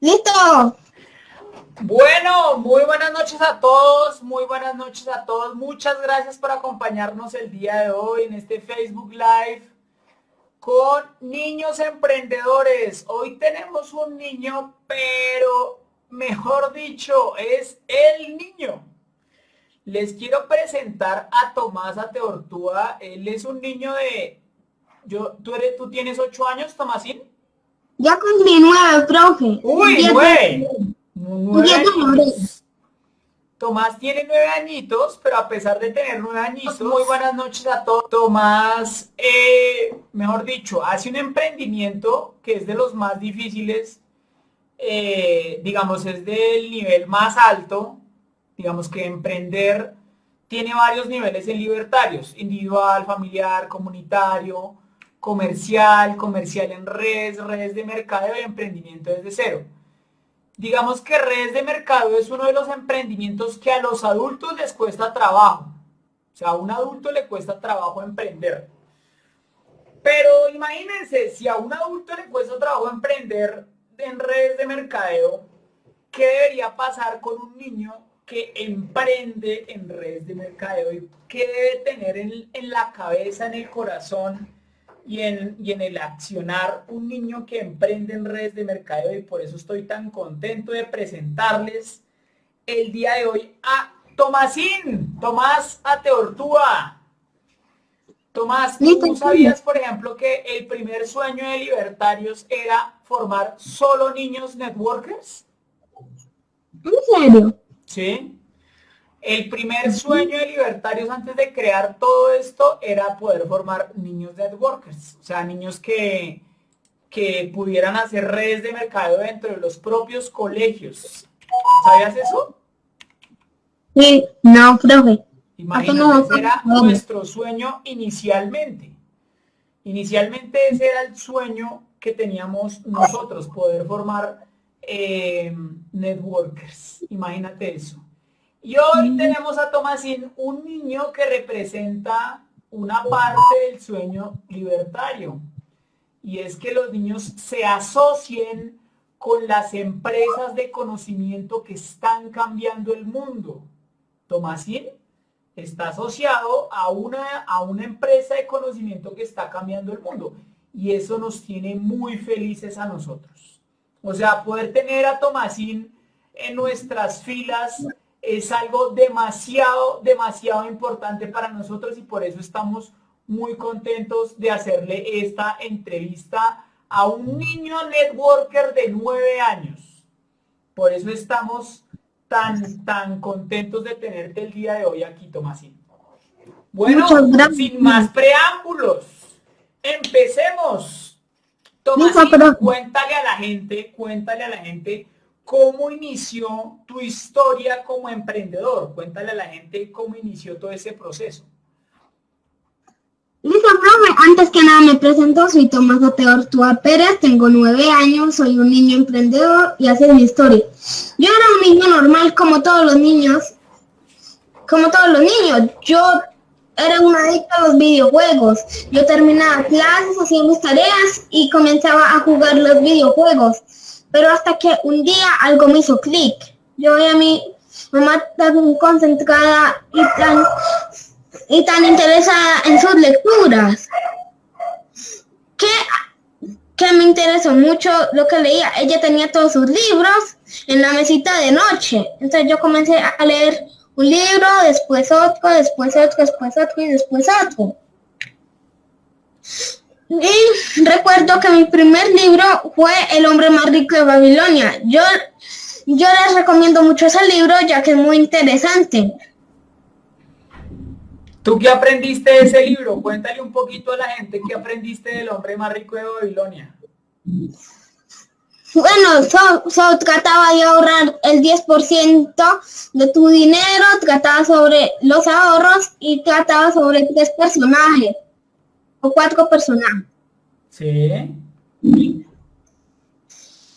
Listo. Bueno, muy buenas noches a todos, muy buenas noches a todos. Muchas gracias por acompañarnos el día de hoy en este Facebook Live con niños emprendedores. Hoy tenemos un niño, pero mejor dicho, es el niño. Les quiero presentar a Tomás Ateortúa. Él es un niño de... Yo, ¿tú, eres, ¿Tú tienes ocho años, Tomásín? Ya cumplí nueve, profe. Uy. Tomás tiene nueve añitos, pero a pesar de tener nueve añitos, muy buenas noches a todos. Tomás, eh, mejor dicho, hace un emprendimiento que es de los más difíciles, eh, digamos, es del nivel más alto, digamos que emprender tiene varios niveles en libertarios, individual, familiar, comunitario, comercial, comercial en redes, redes de mercado y emprendimiento desde cero. Digamos que redes de mercado es uno de los emprendimientos que a los adultos les cuesta trabajo. O sea, a un adulto le cuesta trabajo emprender. Pero imagínense, si a un adulto le cuesta trabajo emprender en redes de mercadeo, ¿qué debería pasar con un niño que emprende en redes de mercadeo? ¿Y qué debe tener en, en la cabeza, en el corazón? y en, en el accionar un niño que emprende en redes de mercadeo y por eso estoy tan contento de presentarles el día de hoy a Tomasín, Tomás Ateortúa. Tomás, ¿tú sabías, por ejemplo, que el primer sueño de libertarios era formar solo niños networkers? ¿En serio? Sí. El primer sueño de libertarios antes de crear todo esto era poder formar niños networkers, o sea, niños que, que pudieran hacer redes de mercado dentro de los propios colegios. ¿Sabías eso? Sí, no, profe. Imagínate, era nuestro sueño inicialmente. Inicialmente ese era el sueño que teníamos nosotros, poder formar eh, networkers. Imagínate eso. Y hoy tenemos a Tomasín, un niño que representa una parte del sueño libertario. Y es que los niños se asocien con las empresas de conocimiento que están cambiando el mundo. Tomasín está asociado a una, a una empresa de conocimiento que está cambiando el mundo. Y eso nos tiene muy felices a nosotros. O sea, poder tener a Tomasín en nuestras filas es algo demasiado, demasiado importante para nosotros y por eso estamos muy contentos de hacerle esta entrevista a un niño networker de nueve años. Por eso estamos tan, tan contentos de tenerte el día de hoy aquí, Tomasín. Bueno, sin más preámbulos, empecemos. Tomasín, cuéntale a la gente, cuéntale a la gente ¿Cómo inició tu historia como emprendedor? Cuéntale a la gente cómo inició todo ese proceso. Listo, profe. Antes que nada me presento, soy Tomás Oteortúa Pérez, tengo nueve años, soy un niño emprendedor y así es mi historia. Yo era un niño normal como todos los niños, como todos los niños. Yo era una adicta a los videojuegos. Yo terminaba clases, hacía mis tareas y comenzaba a jugar los videojuegos pero hasta que un día algo me hizo clic. Yo veía a mi mamá tan concentrada y tan, y tan interesada en sus lecturas, que, que me interesó mucho lo que leía. Ella tenía todos sus libros en la mesita de noche. Entonces yo comencé a leer un libro, después otro, después otro, después otro y después otro. Y recuerdo que mi primer libro fue El hombre más rico de Babilonia. Yo, yo les recomiendo mucho ese libro ya que es muy interesante. ¿Tú qué aprendiste de ese libro? Cuéntale un poquito a la gente qué aprendiste del hombre más rico de Babilonia. Bueno, so, trataba de ahorrar el 10% de tu dinero, trataba sobre los ahorros y trataba sobre tres personajes cuatro personajes. Sí.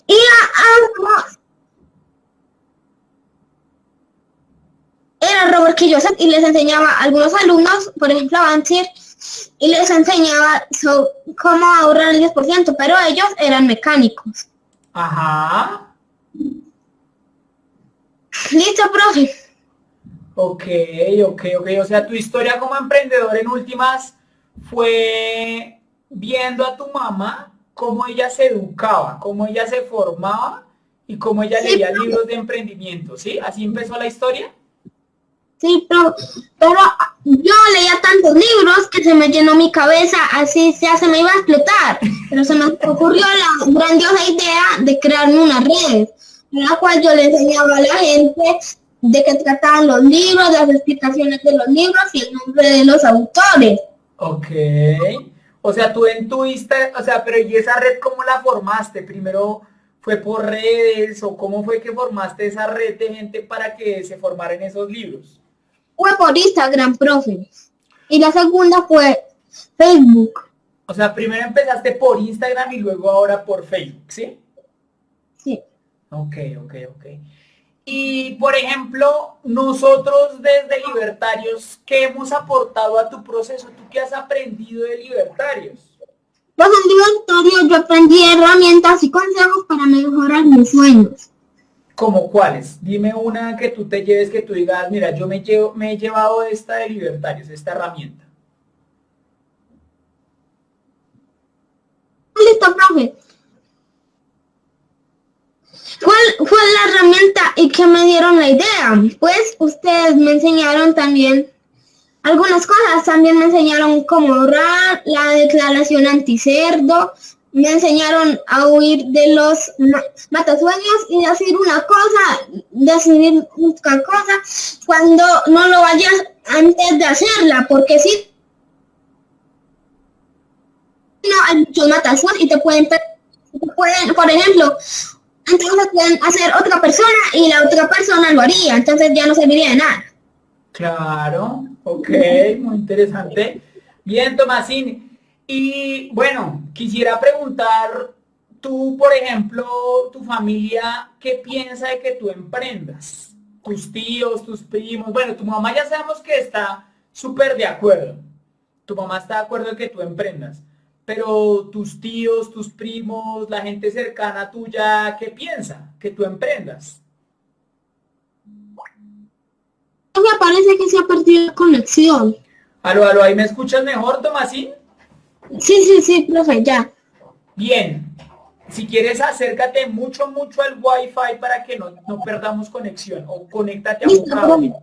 Y además, era Robert Kiyosaki y les enseñaba a algunos alumnos, por ejemplo a Bansier, y les enseñaba cómo ahorrar el 10%, pero ellos eran mecánicos. Ajá. Listo, profe. Ok, ok, ok. O sea, tu historia como emprendedor en últimas fue viendo a tu mamá cómo ella se educaba, cómo ella se formaba y cómo ella leía libros de emprendimiento, ¿sí? ¿Así empezó la historia? Sí, pero, pero yo leía tantos libros que se me llenó mi cabeza, así ya se me iba a explotar. Pero se me ocurrió la grandiosa idea de crearme una red, en la cual yo le enseñaba a la gente de qué trataban los libros, las explicaciones de los libros y el nombre de los autores. Ok. O sea, tú en tu o sea, pero ¿y esa red cómo la formaste? Primero fue por redes o cómo fue que formaste esa red de gente para que se formaran esos libros? Fue por Instagram, profe. Y la segunda fue Facebook. O sea, primero empezaste por Instagram y luego ahora por Facebook, ¿sí? Sí. Ok, ok, ok. Y, por ejemplo, nosotros desde Libertarios, ¿qué hemos aportado a tu proceso? ¿Tú qué has aprendido de Libertarios? Pues en Libertarios yo aprendí herramientas y consejos para mejorar mis sueños. ¿Como cuáles? Dime una que tú te lleves, que tú digas, mira, yo me, llevo, me he llevado esta de Libertarios, esta herramienta. Listo, profe. ¿Cuál fue la herramienta y que me dieron la idea? Pues ustedes me enseñaron también algunas cosas. También me enseñaron cómo ahorrar, la declaración anticerdo, me enseñaron a huir de los matasueños y decir una cosa, decir otra cosa, cuando no lo vayas antes de hacerla, porque si no hay muchos matasueños y te pueden, pueden, por ejemplo, entonces pueden hacer otra persona y la otra persona lo haría, entonces ya no serviría de nada. Claro, ok, muy interesante. Bien, Tomasín, y bueno, quisiera preguntar, tú, por ejemplo, tu familia, ¿qué piensa de que tú emprendas? Tus tíos, tus primos, bueno, tu mamá ya sabemos que está súper de acuerdo. Tu mamá está de acuerdo en que tú emprendas. Pero tus tíos, tus primos, la gente cercana tuya, ¿qué piensa que tú emprendas? Me parece que se ha perdido la conexión. Aló, aló, ¿ahí me escuchas mejor, Tomasín? Sí, sí, sí, profe, ya. Bien. Si quieres, acércate mucho, mucho al Wi-Fi para que no, perdamos conexión. O conéctate a un cable.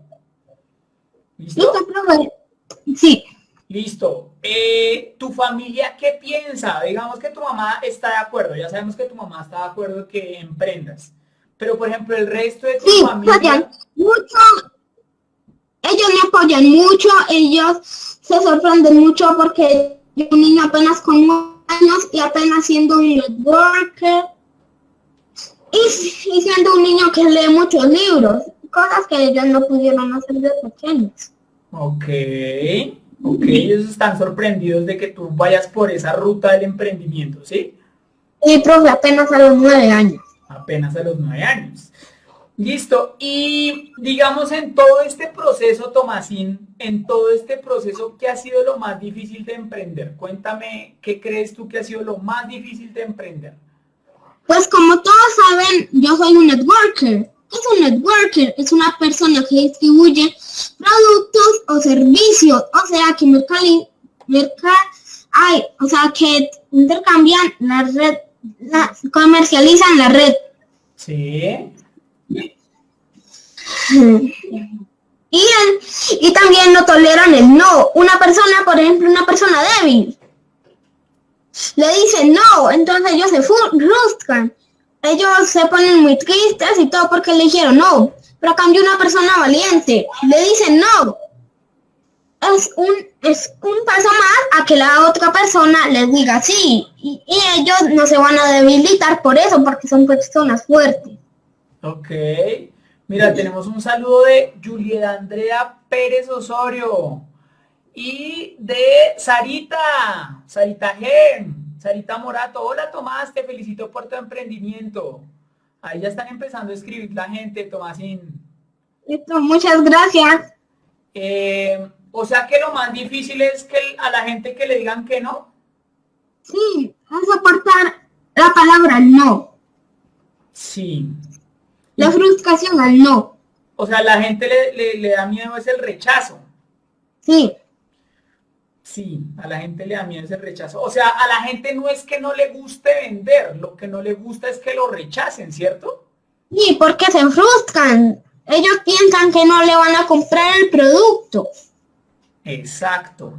¿Listo? ¿Listo, profe? Sí. Listo. Eh, ¿Tu familia qué piensa? Digamos que tu mamá está de acuerdo. Ya sabemos que tu mamá está de acuerdo que emprendas. Pero, por ejemplo, el resto de tu sí, familia... mucho. Ellos me apoyan mucho. Ellos se sorprenden mucho porque un niño apenas con años y apenas siendo un networker y, siendo un niño que lee muchos libros, cosas que ellos no pudieron hacer de pequeños. Ok, ok, ellos están sorprendidos de que tú vayas por esa ruta del emprendimiento, ¿sí? Sí, profe, apenas a los nueve años. Apenas a los nueve años. Listo. Y digamos en todo este proceso, Tomasín, en todo este proceso, ¿qué ha sido lo más difícil de emprender? Cuéntame, ¿qué crees tú que ha sido lo más difícil de emprender? Pues como todos saben, yo soy un networker. ¿Qué es un networker? Es una persona que distribuye productos o servicios, o sea, que merca, ay, o sea, que intercambian la red, comercializan la red. Sí. Y, y también no toleran el no. Una persona, por ejemplo, una persona débil, le dice no, entonces ellos se frustran. Ellos se ponen muy tristes y todo porque le dijeron no. Pero a cambio una persona valiente le dice no. Es un, es un paso más a que la otra persona les diga sí. Y, y ellos no se van a debilitar por eso, porque son personas fuertes. Ok. Mira, tenemos un saludo de Julieta Andrea Pérez Osorio y de Sarita, Sarita G, Sarita Morato. Hola Tomás, te felicito por tu emprendimiento. Ahí ya están empezando a escribir la gente, Tomásín. Listo, muchas gracias. Eh, o sea que lo más difícil es que a la gente que le digan que no. Sí, es soportar la palabra no. Sí. La frustración al no. O sea, la gente le, le da miedo es el rechazo. Sí. Sí, a la gente le da miedo ese rechazo. O sea, a la gente no es que no le guste vender, lo que no le gusta es que lo rechacen, ¿cierto? Sí, porque se frustran. Ellos piensan que no le van a comprar el producto. Exacto.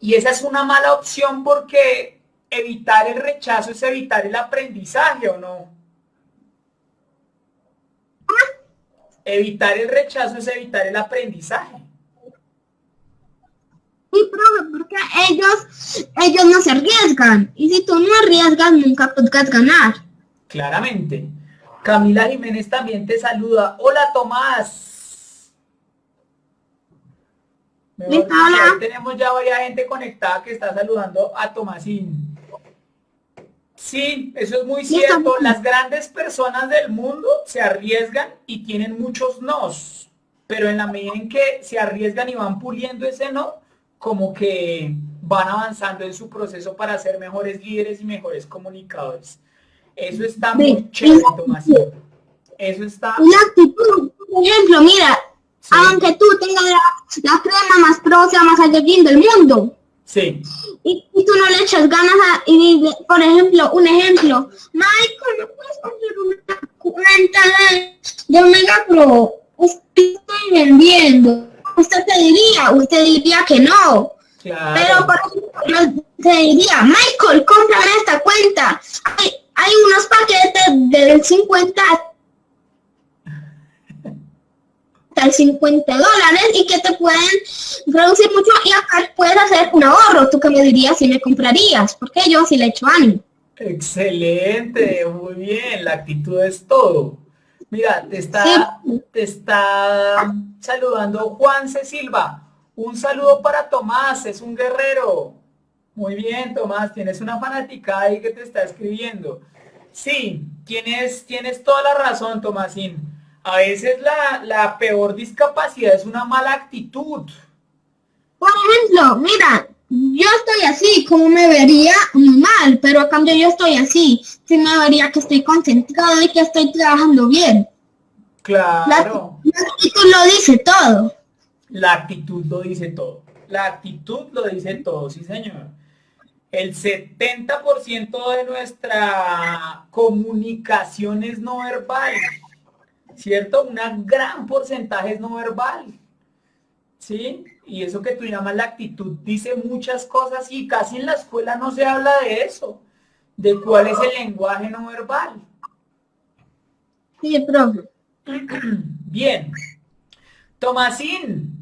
Y esa es una mala opción porque evitar el rechazo es evitar el aprendizaje, ¿o no? Evitar el rechazo es evitar el aprendizaje. Sí, profe, porque ellos, ellos no se arriesgan. Y si tú no arriesgas, nunca podrás ganar. Claramente. Camila Jiménez también te saluda. Hola, Tomás. tenemos ya varias gente conectada que está saludando a Tomasín. Sí, eso es muy cierto. Las grandes personas del mundo se arriesgan y tienen muchos nos. Pero en la medida en que se arriesgan y van puliendo ese no, como que van avanzando en su proceso para ser mejores líderes y mejores comunicadores. Eso está muy chévere, Tomás. Eso está... La actitud, por ejemplo, mira, aunque tú tengas la, crema más próxima, más allá del mundo. Sí. Y, tú no le echas ganas a, y, por ejemplo, un ejemplo, Michael, ¿no puedes comprar una cuenta de, de Omega Pro? Usted estoy vendiendo. Usted te diría, usted diría que no. Pero por ejemplo, te diría, Michael, cómprame esta cuenta. Hay, hay unos paquetes del 50 al 50 dólares y que te pueden producir mucho y acá puedes hacer un ahorro. Tú que me dirías si me comprarías, porque yo sí le echo ánimo. Excelente, muy bien, la actitud es todo. Mira, te está, te está saludando Juan C. Silva. Un saludo para Tomás, es un guerrero. Muy bien, Tomás, tienes una fanática ahí que te está escribiendo. Sí, tienes, tienes toda la razón, Tomásín. A veces la, la peor discapacidad es una mala actitud. Por ejemplo, mira, yo estoy así, como me vería muy mal, pero a cambio yo estoy así, sí me vería que estoy concentrado y que estoy trabajando bien. Claro. la actitud lo dice todo. La actitud lo dice todo. La actitud lo dice todo, sí señor el 70% de nuestra comunicación es no verbal, ¿cierto? Un gran porcentaje es no verbal, ¿sí? Y eso que tú llamas la actitud dice muchas cosas y casi en la escuela no se habla de eso, de cuál es el lenguaje no verbal. Sí, profe. Bien. Tomasín,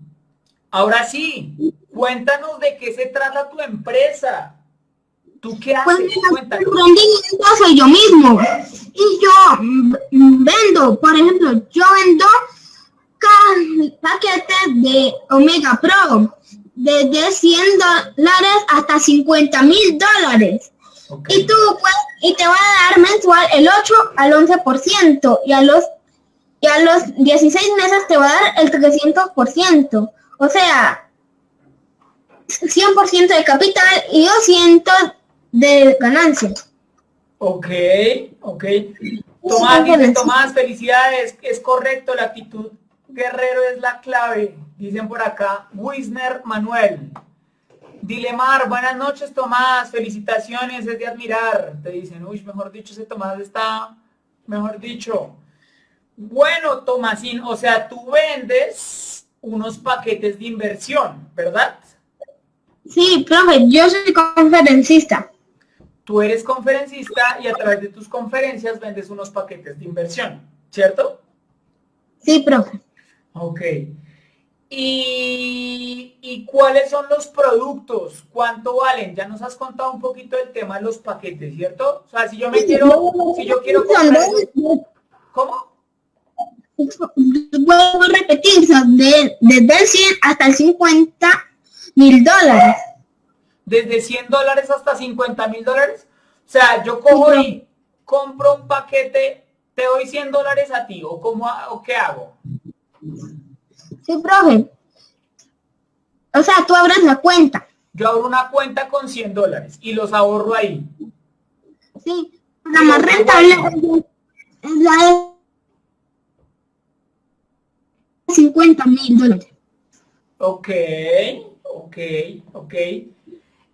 ahora sí, cuéntanos de qué se trata tu empresa. ¿Tú qué haces? Pues, soy yo mismo. Y yo vendo, por ejemplo, yo vendo paquetes de Omega Pro desde 100 dólares hasta 50 mil dólares. Y tú pues, y te va a dar mensual el 8 al 11% y a los y a los 16 meses te va a dar el 300%. O sea, 100% de capital y 200 de ganancia. Ok, ok. Tomás, dice Tomás, felicidades, es correcto, la actitud guerrero es la clave, dicen por acá, Wisner Manuel. Dilemar, buenas noches Tomás, felicitaciones, es de admirar. Te dicen, uy, mejor dicho, ese Tomás está, mejor dicho. Bueno, Tomasín, o sea, tú vendes unos paquetes de inversión, ¿verdad? Sí, profe, yo soy conferencista tú eres conferencista y a través de tus conferencias vendes unos paquetes de inversión, ¿cierto? Sí, profe. Ok. ¿Y, cuáles son los productos? ¿Cuánto valen? Ya nos has contado un poquito del tema de los paquetes, ¿cierto? O sea, si yo me quiero, si yo quiero comprar... ¿Cómo? Vuelvo a repetir, de, desde 100 hasta el 50 mil dólares desde 100 dólares hasta 50 mil dólares. O sea, yo cojo y compro un paquete, te doy 100 dólares a ti, o, cómo, o qué hago. Sí, profe. O sea, tú abres la cuenta. Yo abro una cuenta con 100 dólares y los ahorro ahí. Sí, la más rentable es la de 50 mil dólares. Ok, ok, ok.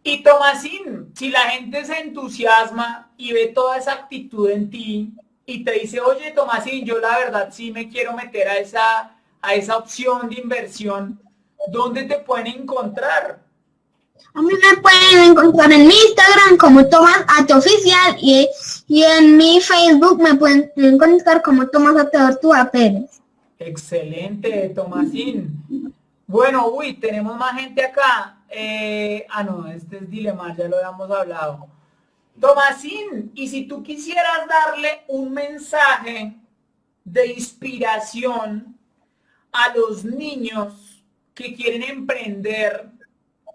Y Tomasín, si la gente se entusiasma y ve toda esa actitud en ti y te dice, oye Tomasín, yo la verdad sí me quiero meter a esa, a esa opción de inversión, ¿dónde te pueden encontrar? A mí me pueden encontrar en mi Instagram como Tomás Oficial y, y en mi Facebook me pueden encontrar como Tomás Ateortúa Pérez. Excelente, Tomasín. Bueno, uy, tenemos más gente acá. Eh, ah, no, este es Dilemar, ya lo habíamos hablado. Tomasín, y si tú quisieras darle un mensaje de inspiración a los niños que quieren emprender,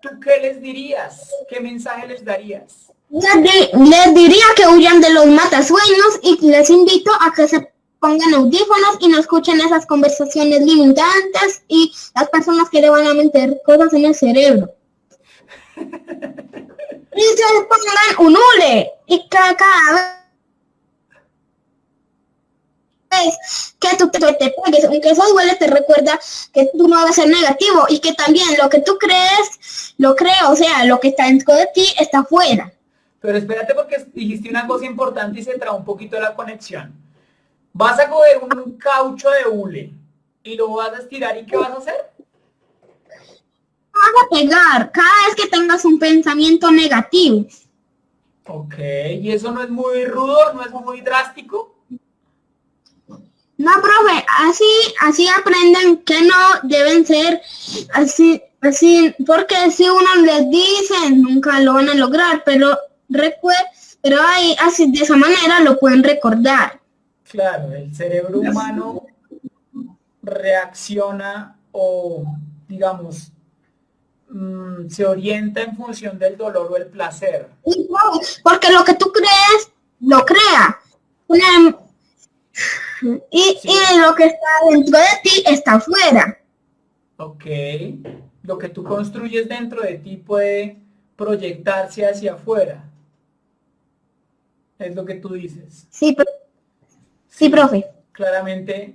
¿tú qué les dirías? ¿Qué mensaje les darías? Les, diría que huyan de los matasueños y les invito a que se pongan audífonos y no escuchen esas conversaciones limitantes y las personas que le van a meter cosas en el cerebro. Y se pongan un hule y cada vez que tú te, pegues, aunque eso duele, te recuerda que tú no vas a ser negativo y que también lo que tú crees, lo creo, o sea, lo que está dentro de ti está afuera. Pero espérate porque dijiste una cosa importante y se trae un poquito la conexión. Vas a coger un caucho de hule y lo vas a estirar y ¿qué vas a hacer? Vas a pegar cada vez que tengas un pensamiento negativo. Ok, ¿y eso no es muy rudo? ¿No es muy drástico? No, profe, así, así aprenden que no deben ser así, así, porque si uno les dice, nunca lo van a lograr, pero pero ahí, así, de esa manera lo pueden recordar. Claro, el cerebro humano reacciona o, digamos, mm, se orienta en función del dolor o el placer. Porque lo que tú crees, lo crea. y, y, lo que está dentro de ti está afuera. Ok. Lo que tú construyes dentro de ti puede proyectarse hacia afuera. Es lo que tú dices. Sí, pero Sí, profe. Claramente,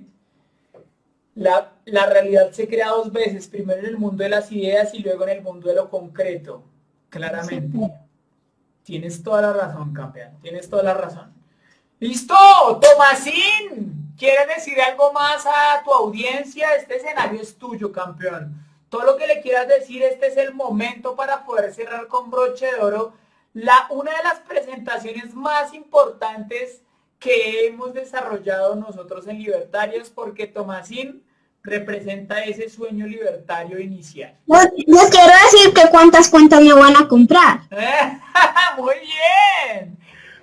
la, realidad se crea dos veces, primero en el mundo de las ideas y luego en el mundo de lo concreto. Claramente. Tienes toda la razón, campeón. Tienes toda la razón. ¡Listo! Tomasín, ¿quieres decir algo más a tu audiencia? Este escenario es tuyo, campeón. Todo lo que le quieras decir, este es el momento para poder cerrar con broche de oro la, una de las presentaciones más importantes que hemos desarrollado nosotros en Libertarios porque Tomasín representa ese sueño libertario inicial. Les quiero decir que cuántas cuentas me van a comprar. muy bien,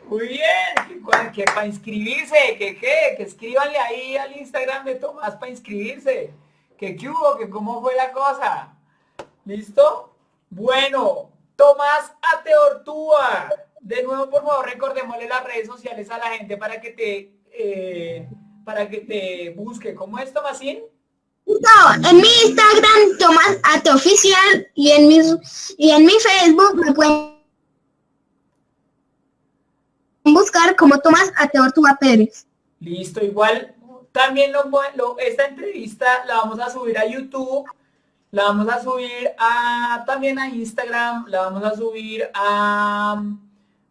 muy bien. Que, para inscribirse, que qué, que escríbanle ahí al Instagram de Tomás para inscribirse. Que qué hubo, que cómo fue la cosa. ¿Listo? Bueno, Tomás Ateortúa de nuevo, por favor, recordémosle las redes sociales a la gente para que te, eh, para que te busque. ¿Cómo es, Tomasín? No, en mi Instagram, Tomás Oficial, y en mi, y en mi Facebook me pueden buscar como Tomás Ateortúa Pérez. Listo, igual también lo, esta entrevista la vamos a subir a YouTube, la vamos a subir a también a Instagram, la vamos a subir a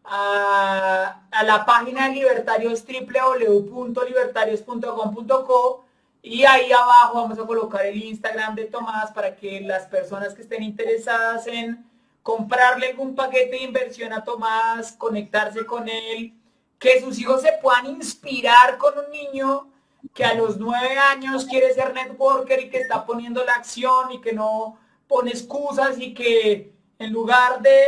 a, la página de Libertarios www.libertarios.com.co y ahí abajo vamos a colocar el Instagram de Tomás para que las personas que estén interesadas en comprarle algún paquete de inversión a Tomás, conectarse con él, que sus hijos se puedan inspirar con un niño que a los nueve años quiere ser networker y que está poniendo la acción y que no pone excusas y que en lugar de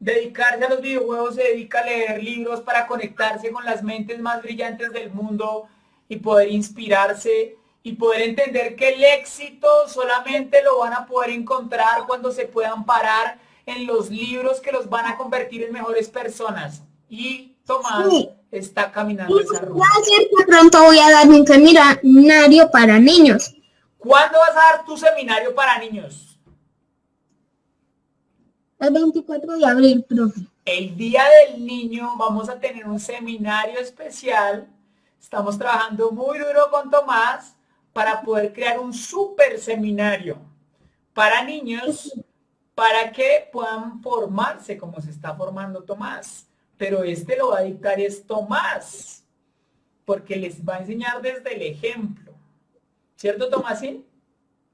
dedicarse a los videojuegos, se dedica a leer libros para conectarse con las mentes más brillantes del mundo y poder inspirarse y poder entender que el éxito solamente lo van a poder encontrar cuando se puedan parar en los libros que los van a convertir en mejores personas. Y Tomás está caminando esa ruta. pronto voy a dar un seminario para niños ¿Cuándo vas a dar tu seminario para niños? El 24 de abril, profe. El Día del Niño vamos a tener un seminario especial. Estamos trabajando muy duro con Tomás para poder crear un super seminario para niños para que puedan formarse como se está formando Tomás. Pero este lo va a dictar es Tomás, porque les va a enseñar desde el ejemplo. ¿Cierto, Tomásín?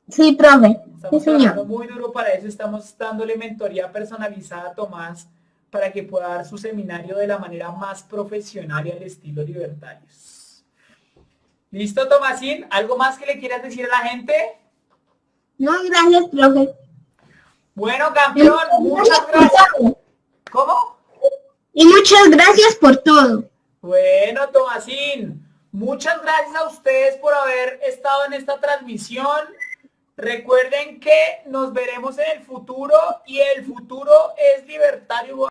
Sí, profe. Estamos sí, trabajando muy duro para eso. Estamos dándole mentoría personalizada a Tomás para que pueda dar su seminario de la manera más profesional y al estilo libertarios. ¿Listo, Tomásín? ¿Algo más que le quieras decir a la gente? No, gracias, profe. Bueno, campeón, muchas gracias. ¿Cómo? Y muchas gracias por todo. Bueno, Tomasín, muchas gracias a ustedes por haber estado en esta transmisión. Recuerden que nos veremos en el futuro y el futuro es libertario.